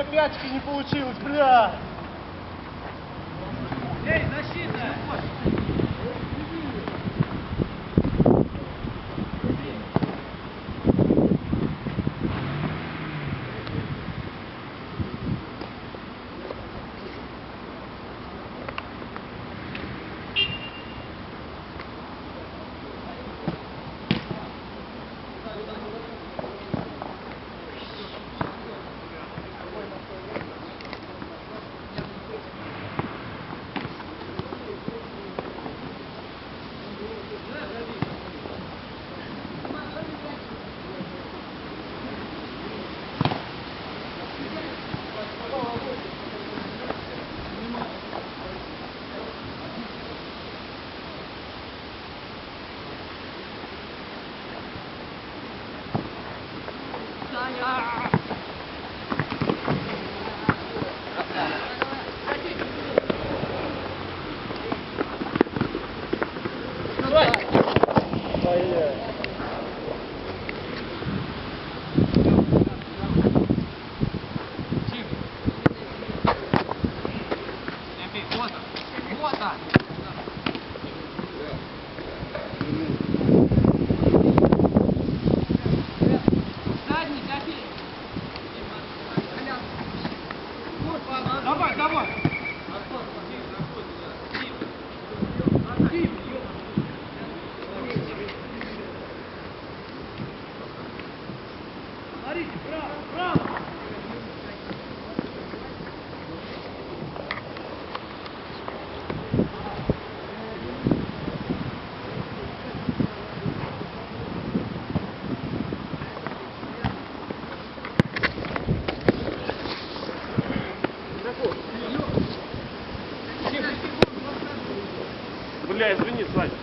Еще пятки не получилось, бля! Эй, защита! Yeah. бля, извини, Сань.